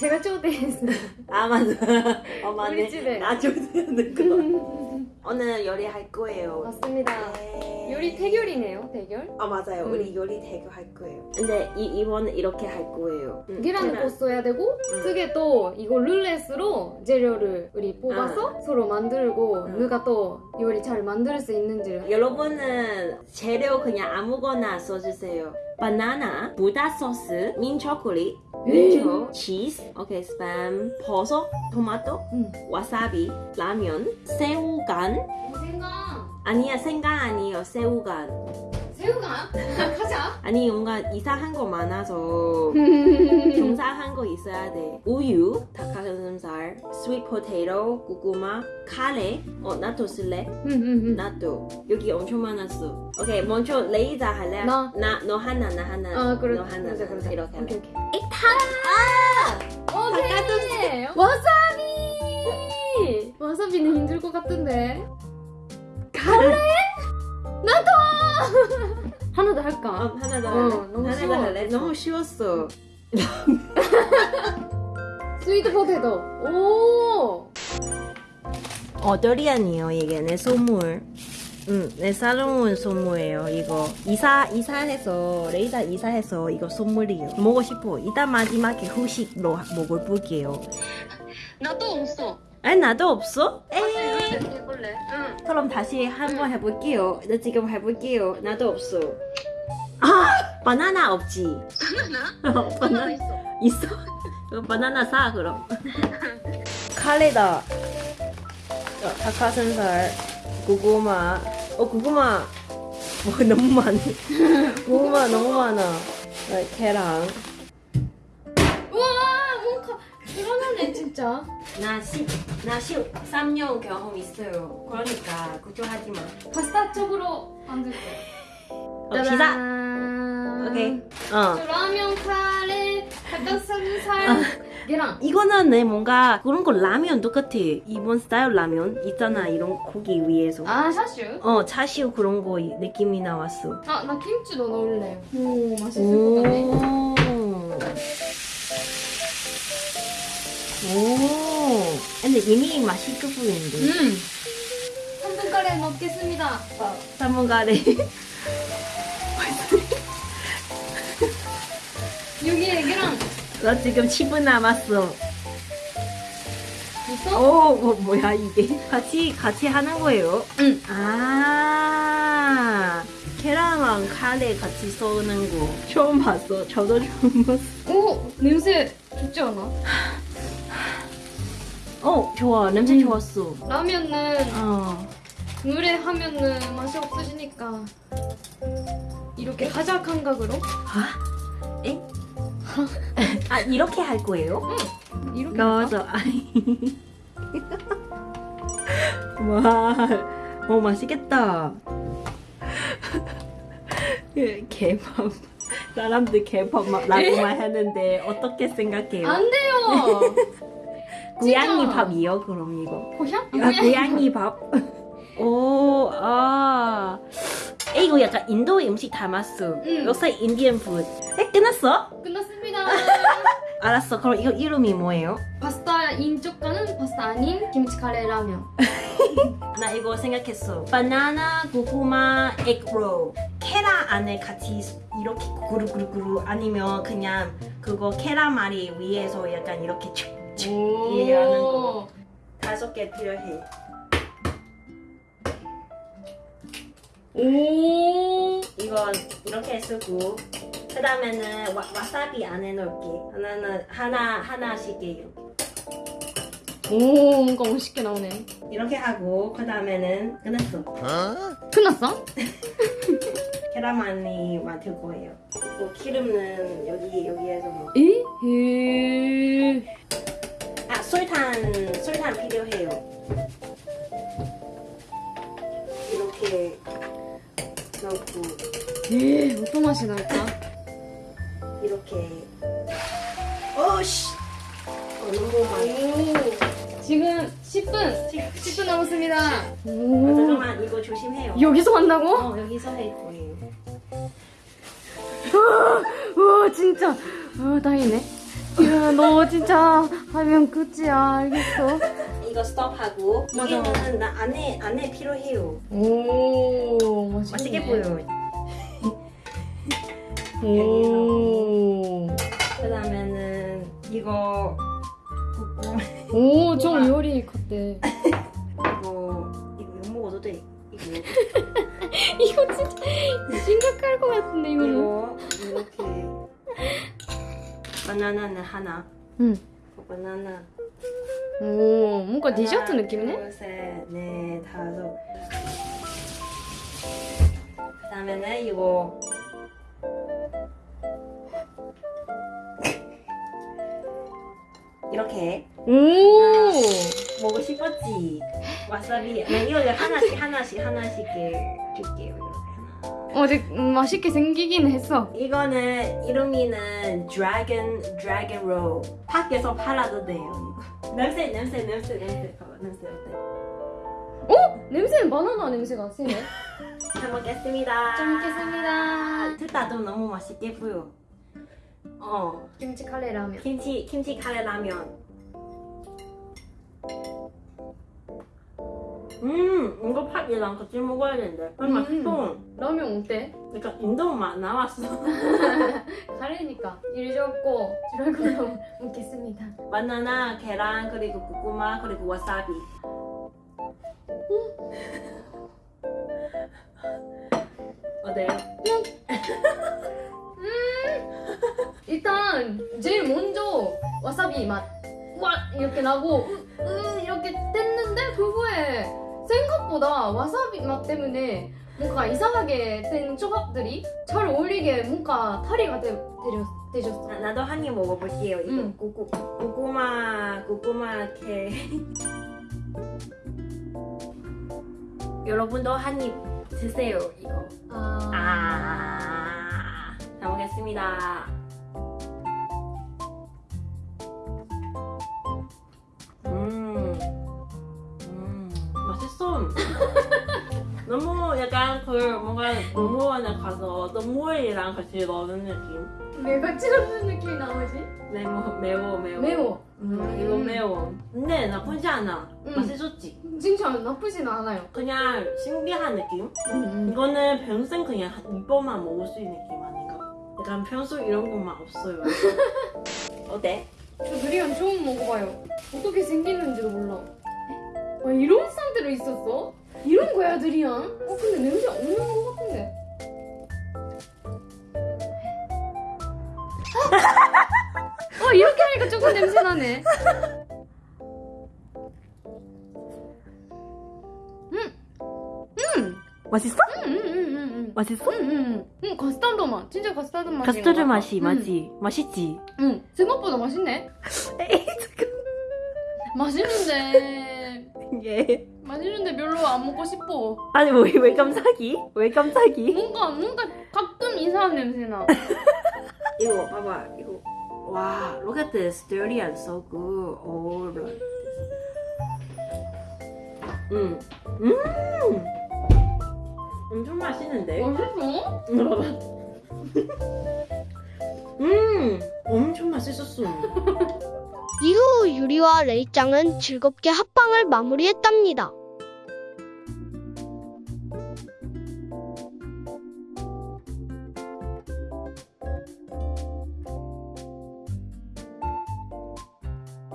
제가 초대했어요. 아 맞아. 어 맞네. 우리 집에. 나 조대하는 거. 오늘 요리할 거예요. 맞습니다. 네. 요리 대결이네요, 대결. 아 맞아요. 음. 우리 요리 대결 할 거예요. 근데 이 이번은 이렇게 할 거예요. 음, 계란을 계란. 꽂아야 되고 음. 특에 또 이거 룰렛으로 재료를 우리 뽑아서 서로 만들고 음. 누가 또 요리 잘 만들 수 있는지를 여러분은 재료 그냥 아무거나 써주세요. 바나나, 보다 소스, 민 초콜릿, 민초, 치즈, 오케이 스팸, 버섯, 토마토, 음. 와사비, 라면, 새우간. 생강 아니야 생강 아니에요 새우간. 새우가 가자 아니 뭔가 이상한 거 많아서 경상한 거 있어야 돼. 우유, 닭가슴살, 스윗 포테이토, 고구마, 카레. 어 나도 쓸래? 나도 여기 엄청 많았어. 오케이 먼저 레이자 할래? 나. 나너 하나 나 하나. 아 그래 너 하나 그러자 나 그러자 이렇게 할래. 오케이 오케이 이 타. 오케이 와사비 와사비는 힘들 것 같은데 갈래? 더 어, 할까? 하나 더 어, 할래. 너무 쉬워. 더 할래. 너무 쉬웠어. 스위트 포테토 오 어더리안이요 이게 내 선물. 응, 내 사랑온 선물이에요 이거 이사 이사해서 레이자 이사해서 이거 선물이에요 먹고 싶어 이따 마지막에 후식로 먹을 볼게요 나도 없어 아니 나도 없어? 에이 해볼래? 응 그럼 다시 한번 해볼게요 나 지금 해볼게요 나도 없어 아 바나나 없지. 바나나? 어, 바나나 있어? 있어? 그럼 바나나 사 그럼. 카레다. 어, 닭가슴살 고구마. 어 고구마. 뭐 너무 많네. 고구마 너무 많아. 어, 계란. 우와 뭔가 불안하네 진짜. 나 10, 나 13년 경험 있어요. 그러니까 걱정하지 마. 파스타 쪽으로 만들 거야. 어, 피자 오케이. 어. 저 라면 카레 닭가슴살 계란. 이거는 내 뭔가 그런 거 라면 똑같아 일본 스타일 라면 있잖아 이런 고기 위에서. 아 샤슈? 어 차시우 그런 거 느낌이 나왔어. 아 나 김치도 넣을래요 오 맛있을 것 같네. 오. 오. 근데 이미 맛있어 보이는데. 음. 3분 카레 먹겠습니다. 사문가래. 계란 나 지금 10분 남았어. 있어? 오, 뭐, 뭐야 이게? 같이 같이 하는 거예요? 응 아. 계란랑 카레 같이 쏘는 거 처음 봤어. 저도 처음 봤어. 오 냄새 좋지 않아? 어, 좋아. 냄새 음. 좋았어. 라면은 어. 물에 하면은 맛이 없어지니까 이렇게 하자 감각으로 아? 에? 아, 이렇게 할 거예요? 이렇게 할까? 맞아. 아니. 와, 어 맛있겠다. 그 개밥. 사람들 개밥라고만 하는데 어떻게 생각해요? 안 돼요 고양이. 밥이요? 그럼 이거. 고향? 아, 고양이 밥. 오, 아. 에, 이거 약간 인도 음식 닮았어. 응. 역사 인디언 푸드. 에, 끝났어? 끝났습니다 알았어. 그럼 이거 이름이 뭐예요? 파스타인 쪽과는 파스타 아닌 김치 카레 라면 나 이거 생각했어. 바나나, 고구마, 에그롤. 계란 안에 같이 이렇게 구르구르구르 아니면 그냥 그거 계란말이 위에서 약간 이렇게 축축 이렇게 하는 거. 다섯 개 필요해. 오 이건 이렇게 쓰고 그 다음에는 와사비 안에 넣을게. 하나는 하나 하나씩 이렇게 오 뭔가 멋있게 나오네 이렇게 하고 그 다음에는 끝났어. 끝났어? 계란말이 만들 거예요. 그리고 기름은 여기 여기에서 넣. 에? 에 아 설탕 설탕 필요해요. 이렇게 넣고 에 어떤 맛이 날까? 이렇게. 어 너무 많이. 오 지금 10분 10 분 남았습니다 아, 오 잠깐만 이거 조심해요. 여기서 한다고? 어 여기서 할 거예요. 와 진짜 어 다행이네 야, 너 진짜 하면 끝이야. 알겠어. 이거 스톱하고 맞아. 이게는 나 안에 안에 필요해요. 오, 맛있겠네. 맛있게 보여요. 오. 이거 오, 좀 요리 같대. 이거 이거 이거 먹어도 돼. 이거 이거 진짜 심각할 것 같은데, 이거는. 이거 이렇게 바나나는 하나. 응. 그 바나나. 오, 뭔가 디저트 하나, 느낌이네? 둘, 셋, 넷, 다섯. 그다음에는 이거 이렇게 오! 먹고 싶었지. 와사비. 난 이거 하나씩 하나씩 하나씩 줄게요. 어, 되게 맛있게 생기긴 했어. 이거는 이름이는 드래곤 드래곤 롤. 밖에서 팔아도 돼요. 냄새 냄새 냄새 냄새 봐봐 냄새 어때? 어? 냄새는 바나나 냄새가 세네. 잘 먹겠습니다. 잘 먹겠습니다. 둘다좀 너무 맛있게 보여. 어 김치 카레 라면. 김치 김치 카레 라면. 음 이거 팥이랑 같이 먹어야 되는데. 음. 음. 맛있어. 라면 어때? 그러니까 인도 맛 나왔어. 카레니까 일 적고 드래곤 먹겠습니다. 바나나, 계란 그리고 고구마 그리고 와사비. 어때요? 일단 제일 먼저 와사비 맛. 와 이렇게 나고 으, 으, 이렇게 됐는데 그거에 생각보다 와사비 맛 때문에 뭔가 이상하게 된 조합들이 잘 어울리게 뭔가 탈이가 되, 되려, 되셨어. 나, 나도 한 입 먹어볼게요. 이거 응. 고구, 고구마 고구마 캐. 여러분도 한 입 드세요. 이거. 아. 아, 잘 먹겠습니다. 너무 약간 그 뭔가 농무원에 가서 농무원이랑 같이 먹는 느낌. 내가 찌르는 느낌이 나오지? 매워, 매워, 매워. 매워. 음, 이거 매워. 근데 나쁘지 않아. 음. 맛있었지. 진짜 나쁘진 않아요. 그냥 신기한 느낌. 음, 이거는 평생 그냥 한 이번만 먹을 수 있는 느낌 아닌가? 약간 평소 이런 것만 없어요. 어때? 저 드리안 처음 먹어봐요. 어떻게 생기는지도 몰라. 와 이런 상태로 있었어? 이런 거야 두리안? 어 근데 냄새 없는 것 같은데. 어 이렇게 하니까 조금 냄새 나네. 맛있어? 응 응 응 응. 맛있어? 응 응. 응 카스타드 맛. 진짜 카스타드 맛이. 카스터드 맛이 맞지? 맛있지? 응 생각보다 맛있네. 에이 잠깐. 맛있는데 예. 맛있는데 별로 안 먹고 싶어. 아니 왜, 왜 깜짝이? 왜 깜짝이? 뭔가 뭔가 가끔 이상한 냄새 나. 이거 봐봐 이거 와 look at this dirty and so good oh look 음. 음. 엄청 맛있는데? 맛있어? 봐봐 음 엄청 맛있었어 이후 유리와 레이짱은 즐겁게 합방을 마무리했답니다.